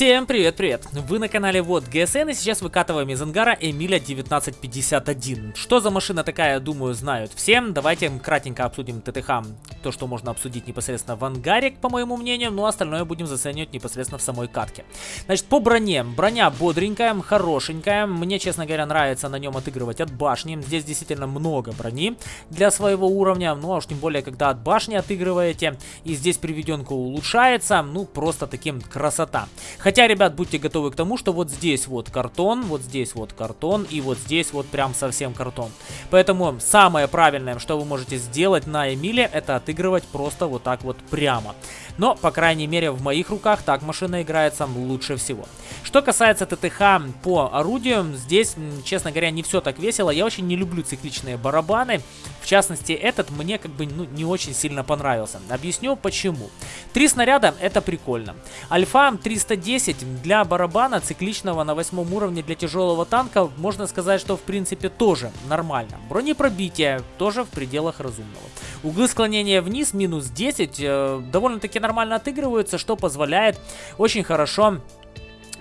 Всем привет-привет! Вы на канале Вот ГСН и сейчас выкатываем из ангара Эмиля 1951. Что за машина такая, думаю, знают всем. Давайте кратенько обсудим ТТХ, то, что можно обсудить непосредственно в ангаре, по моему мнению, но остальное будем заценивать непосредственно в самой катке. Значит, по броне. Броня бодренькая, хорошенькая. Мне, честно говоря, нравится на нем отыгрывать от башни. Здесь действительно много брони для своего уровня, ну а уж тем более, когда от башни отыгрываете, и здесь приведенка улучшается, ну просто таким красота. Хотя, ребят, будьте готовы к тому, что вот здесь вот картон, вот здесь вот картон, и вот здесь вот прям совсем картон. Поэтому самое правильное, что вы можете сделать на Эмиле, это отыгрывать просто вот так вот прямо. Но, по крайней мере, в моих руках так машина играется лучше всего. Что касается ТТХ по орудию, здесь, честно говоря, не все так весело. Я очень не люблю цикличные барабаны. В частности, этот мне как бы ну, не очень сильно понравился. Объясню почему. Три снаряда это прикольно. Альфа 310 для барабана цикличного на восьмом уровне для тяжелого танка, можно сказать, что в принципе тоже нормально. Бронепробитие тоже в пределах разумного. Углы склонения вниз минус 10 э, довольно-таки нормально отыгрываются, что позволяет очень хорошо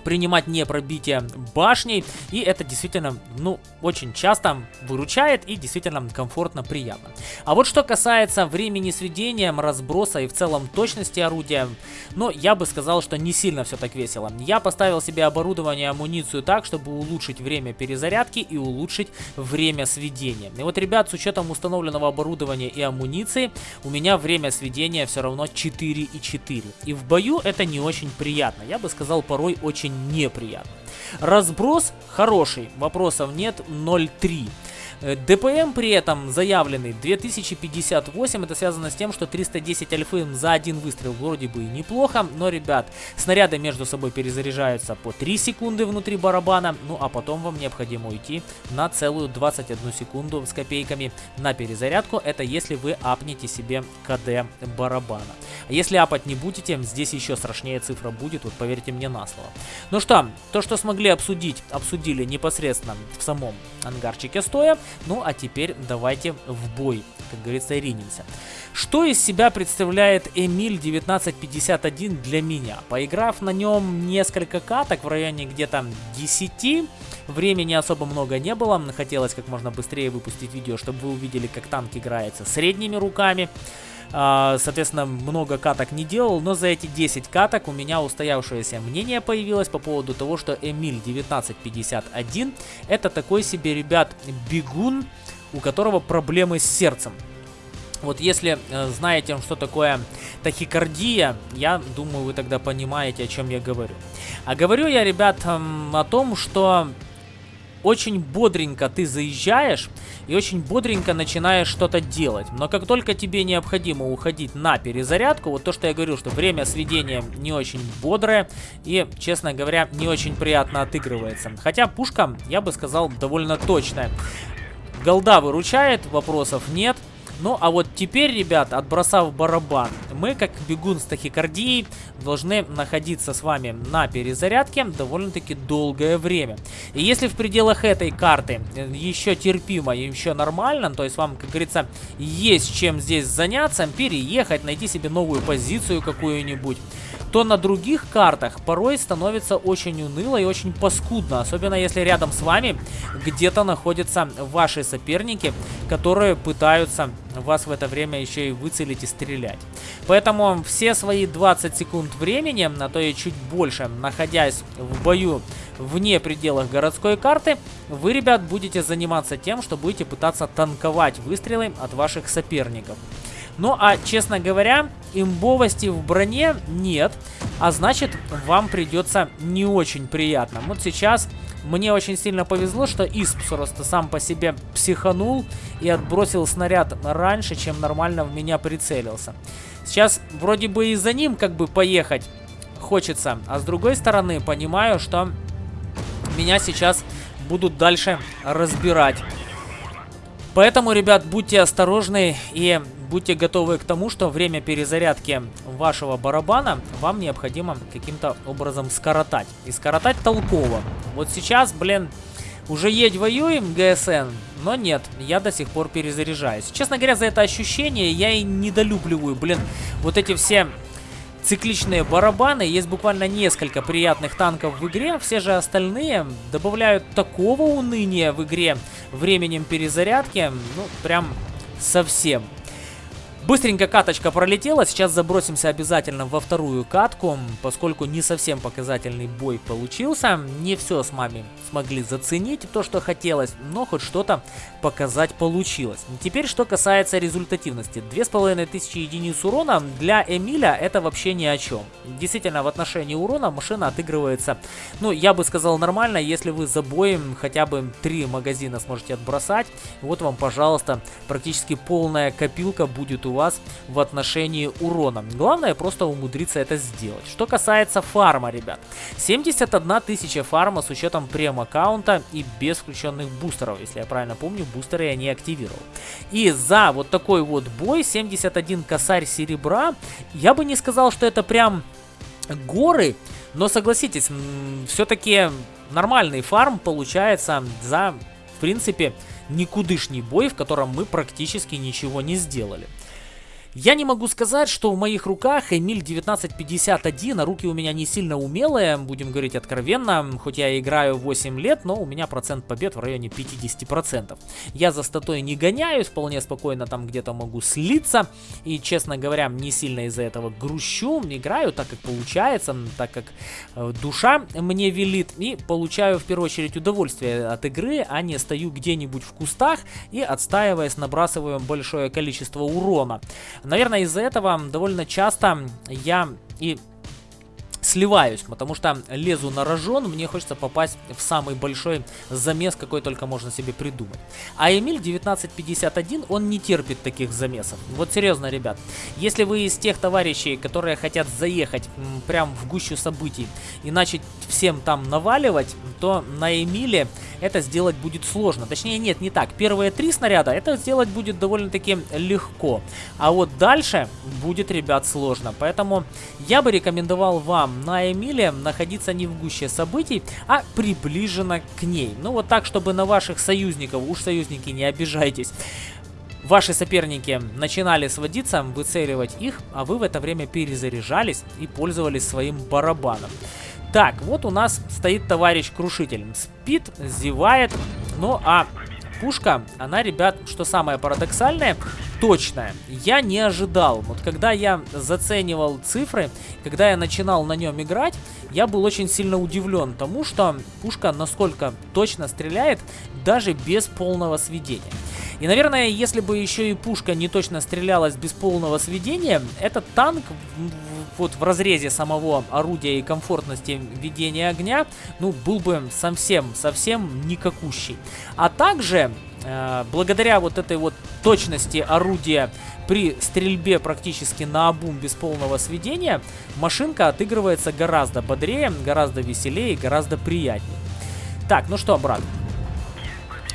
принимать не пробитие башней. И это действительно, ну, очень часто выручает и действительно комфортно, приятно. А вот что касается времени сведения, разброса и в целом точности орудия, ну, я бы сказал, что не сильно все так весело. Я поставил себе оборудование, амуницию так, чтобы улучшить время перезарядки и улучшить время сведения. И вот, ребят, с учетом установленного оборудования и амуниции, у меня время сведения все равно 4,4. И в бою это не очень приятно. Я бы сказал, порой очень неприятно. Разброс хороший, вопросов нет, 0,3. Э, ДПМ при этом заявленный 2058. Это связано с тем, что 310 альфы за один выстрел вроде бы и неплохо. Но, ребят, снаряды между собой перезаряжаются по 3 секунды внутри барабана. Ну, а потом вам необходимо уйти на целую 21 секунду с копейками на перезарядку. Это если вы апнете себе КД барабана. Если апать не будете, здесь еще страшнее цифра будет, вот поверьте мне на слово. Ну что, то, что смогли обсудить, обсудили непосредственно в самом ангарчике стоя. Ну а теперь давайте в бой, как говорится, ринемся. Что из себя представляет Эмиль 1951 для меня? Поиграв на нем несколько каток в районе где-то 10, времени особо много не было, хотелось как можно быстрее выпустить видео, чтобы вы увидели, как танк играется средними руками. А, соответственно, много каток не делал, но за эти 10 каток у меня устоявшееся мнение появилось по поводу того, что Эмиль 1951 это такой себе, ребят, бегун, у которого проблемы с сердцем. Вот если э, знаете, что такое тахикардия, я думаю, вы тогда понимаете, о чем я говорю. А говорю я, ребят, э, о том, что очень бодренько ты заезжаешь и очень бодренько начинаешь что-то делать. Но как только тебе необходимо уходить на перезарядку, вот то, что я говорю, что время сведения не очень бодрое и, честно говоря, не очень приятно отыгрывается. Хотя пушка, я бы сказал, довольно точная. Голда выручает, вопросов нет. Ну, а вот теперь, ребят, отбросав барабан, мы, как бегун с тахикардией, должны находиться с вами на перезарядке довольно-таки долгое время. И если в пределах этой карты еще терпимо и еще нормально, то есть вам, как говорится, есть чем здесь заняться, переехать, найти себе новую позицию какую-нибудь, то на других картах порой становится очень уныло и очень паскудно. Особенно если рядом с вами где-то находятся ваши соперники, которые пытаются вас в это время еще и выцелить и стрелять. Поэтому все свои 20 секунд времени, а то и чуть больше, находясь в бою вне пределах городской карты, вы, ребят, будете заниматься тем, что будете пытаться танковать выстрелы от ваших соперников. Ну, а, честно говоря, имбовости в броне нет, а значит, вам придется не очень приятно. Вот сейчас мне очень сильно повезло, что Исп просто сам по себе психанул и отбросил снаряд раньше, чем нормально в меня прицелился. Сейчас вроде бы и за ним как бы поехать хочется, а с другой стороны понимаю, что меня сейчас будут дальше разбирать. Поэтому, ребят, будьте осторожны и будьте готовы к тому, что время перезарядки вашего барабана вам необходимо каким-то образом скоротать. И скоротать толково. Вот сейчас, блин, уже едь воюем, ГСН, но нет, я до сих пор перезаряжаюсь. Честно говоря, за это ощущение я и недолюбливаю, блин, вот эти все цикличные барабаны. Есть буквально несколько приятных танков в игре. Все же остальные добавляют такого уныния в игре временем перезарядки. Ну, прям совсем. Быстренько каточка пролетела, сейчас забросимся обязательно во вторую катку, поскольку не совсем показательный бой получился. Не все с маме смогли заценить, то, что хотелось, но хоть что-то показать получилось. Теперь, что касается результативности. 2500 единиц урона для Эмиля это вообще ни о чем. Действительно, в отношении урона машина отыгрывается, ну, я бы сказал, нормально, если вы за боем хотя бы 3 магазина сможете отбросать. Вот вам, пожалуйста, практически полная копилка будет у вас в отношении урона. Главное просто умудриться это сделать. Что касается фарма, ребят. 71 тысяча фарма с учетом прем-аккаунта и без включенных бустеров. Если я правильно помню, бустеры я не активировал. И за вот такой вот бой 71 косарь серебра, я бы не сказал, что это прям горы, но согласитесь, все-таки нормальный фарм получается за, в принципе, никудышний бой, в котором мы практически ничего не сделали. Я не могу сказать, что в моих руках Эмиль 1951, а руки у меня не сильно умелые, будем говорить откровенно, хоть я играю 8 лет, но у меня процент побед в районе 50%. Я за статой не гоняюсь, вполне спокойно там где-то могу слиться, и, честно говоря, не сильно из-за этого грущу, играю так, как получается, так как э, душа мне велит, и получаю в первую очередь удовольствие от игры, а не стою где-нибудь в кустах и отстаиваясь набрасываю большое количество урона. Наверное, из-за этого довольно часто я и сливаюсь, потому что лезу на рожон, мне хочется попасть в самый большой замес, какой только можно себе придумать. А Эмиль 1951, он не терпит таких замесов. Вот серьезно, ребят, если вы из тех товарищей, которые хотят заехать прям в гущу событий и начать всем там наваливать, то на Эмиле это сделать будет сложно. Точнее, нет, не так. Первые три снаряда это сделать будет довольно-таки легко. А вот дальше будет, ребят, сложно. Поэтому я бы рекомендовал вам на Эмиле находиться не в гуще событий, а приближенно к ней. Ну, вот так, чтобы на ваших союзников, уж союзники, не обижайтесь, Ваши соперники начинали сводиться, выцеливать их, а вы в это время перезаряжались и пользовались своим барабаном. Так, вот у нас стоит товарищ Крушитель. Спит, зевает. Ну, а пушка, она, ребят, что самое парадоксальное, точная. Я не ожидал. Вот когда я заценивал цифры, когда я начинал на нем играть, я был очень сильно удивлен тому, что пушка насколько точно стреляет, даже без полного сведения. И, наверное, если бы еще и пушка не точно стрелялась без полного сведения, этот танк вот в разрезе самого орудия и комфортности ведения огня, ну, был бы совсем-совсем никакущий. А также, э, благодаря вот этой вот точности орудия при стрельбе практически на обум без полного сведения, машинка отыгрывается гораздо бодрее, гораздо веселее, гораздо приятнее. Так, ну что, брат,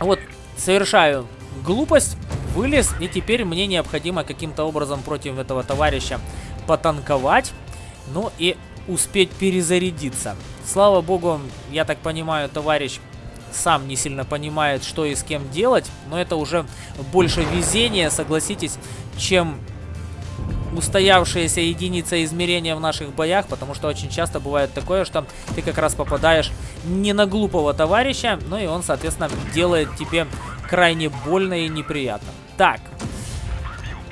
вот совершаю глупость, вылез, и теперь мне необходимо каким-то образом против этого товарища потанковать, ну и успеть перезарядиться. Слава богу, я так понимаю, товарищ сам не сильно понимает, что и с кем делать, но это уже больше везения, согласитесь, чем устоявшаяся единица измерения в наших боях, потому что очень часто бывает такое, что ты как раз попадаешь не на глупого товарища, ну и он, соответственно, делает тебе крайне больно и неприятно. Так,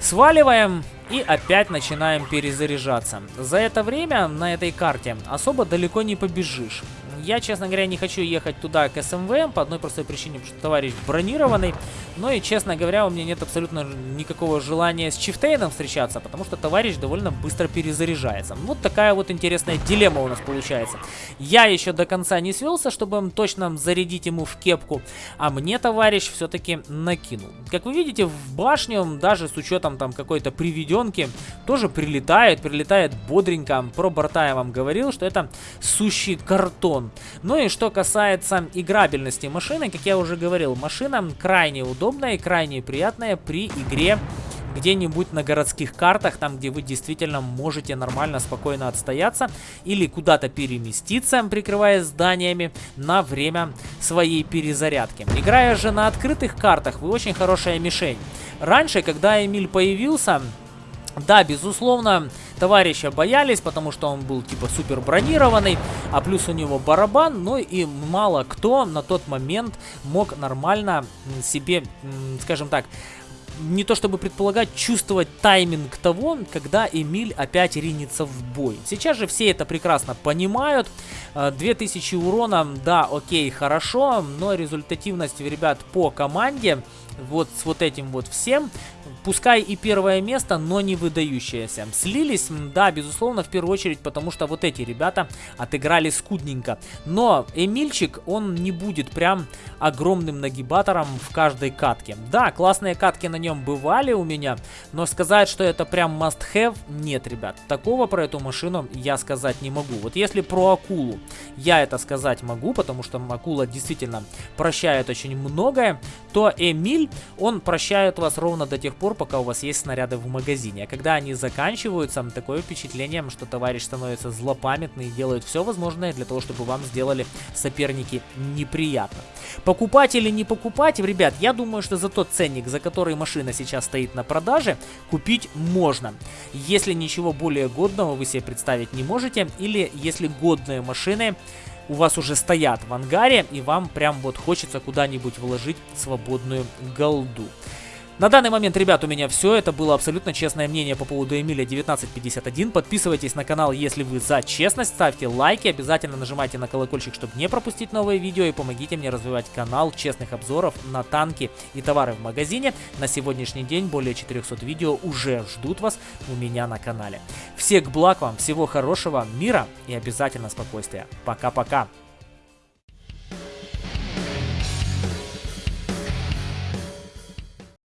сваливаем и опять начинаем перезаряжаться. За это время на этой карте особо далеко не побежишь. Я, честно говоря, не хочу ехать туда к СМВ по одной простой причине, потому что товарищ бронированный. Но и, честно говоря, у меня нет абсолютно никакого желания с Чифтейном встречаться, потому что товарищ довольно быстро перезаряжается. Вот такая вот интересная дилемма у нас получается. Я еще до конца не свелся, чтобы точно зарядить ему в кепку, а мне товарищ все-таки накинул. Как вы видите, в башню, даже с учетом там какой-то приведенки, тоже прилетает, прилетает бодренько. Про борта я вам говорил, что это сущий картон. Ну и что касается играбельности машины, как я уже говорил, машина крайне удобная и крайне приятная при игре где-нибудь на городских картах, там, где вы действительно можете нормально, спокойно отстояться или куда-то переместиться, прикрываясь зданиями на время своей перезарядки. Играя же на открытых картах, вы очень хорошая мишень. Раньше, когда Эмиль появился, да, безусловно, Товарища боялись, потому что он был типа супер бронированный, а плюс у него барабан, ну и мало кто на тот момент мог нормально себе, скажем так, не то чтобы предполагать, чувствовать тайминг того, когда Эмиль опять ринется в бой. Сейчас же все это прекрасно понимают. 2000 э, урона, да, окей, хорошо, но результативность, ребят, по команде вот с вот этим вот всем Пускай и первое место, но не выдающееся. Слились, да, безусловно, в первую очередь, потому что вот эти ребята отыграли скудненько. Но Эмильчик, он не будет прям огромным нагибатором в каждой катке. Да, классные катки на нем бывали у меня, но сказать, что это прям must-have, нет, ребят. Такого про эту машину я сказать не могу. Вот если про акулу я это сказать могу, потому что акула действительно прощает очень многое, то Эмиль, он прощает вас ровно до тех пор, пока у вас есть снаряды в магазине. А когда они заканчиваются, такое впечатление, что товарищ становится злопамятный и делает все возможное для того, чтобы вам сделали соперники неприятно. Покупать или не покупать, ребят, я думаю, что за тот ценник, за который машина сейчас стоит на продаже, купить можно. Если ничего более годного вы себе представить не можете, или если годные машины у вас уже стоят в ангаре, и вам прям вот хочется куда-нибудь вложить свободную голду. На данный момент, ребят, у меня все. Это было абсолютно честное мнение по поводу Эмиля 1951. Подписывайтесь на канал, если вы за честность. Ставьте лайки, обязательно нажимайте на колокольчик, чтобы не пропустить новые видео. И помогите мне развивать канал честных обзоров на танки и товары в магазине. На сегодняшний день более 400 видео уже ждут вас у меня на канале. Всех благ вам, всего хорошего, мира и обязательно спокойствия. Пока-пока.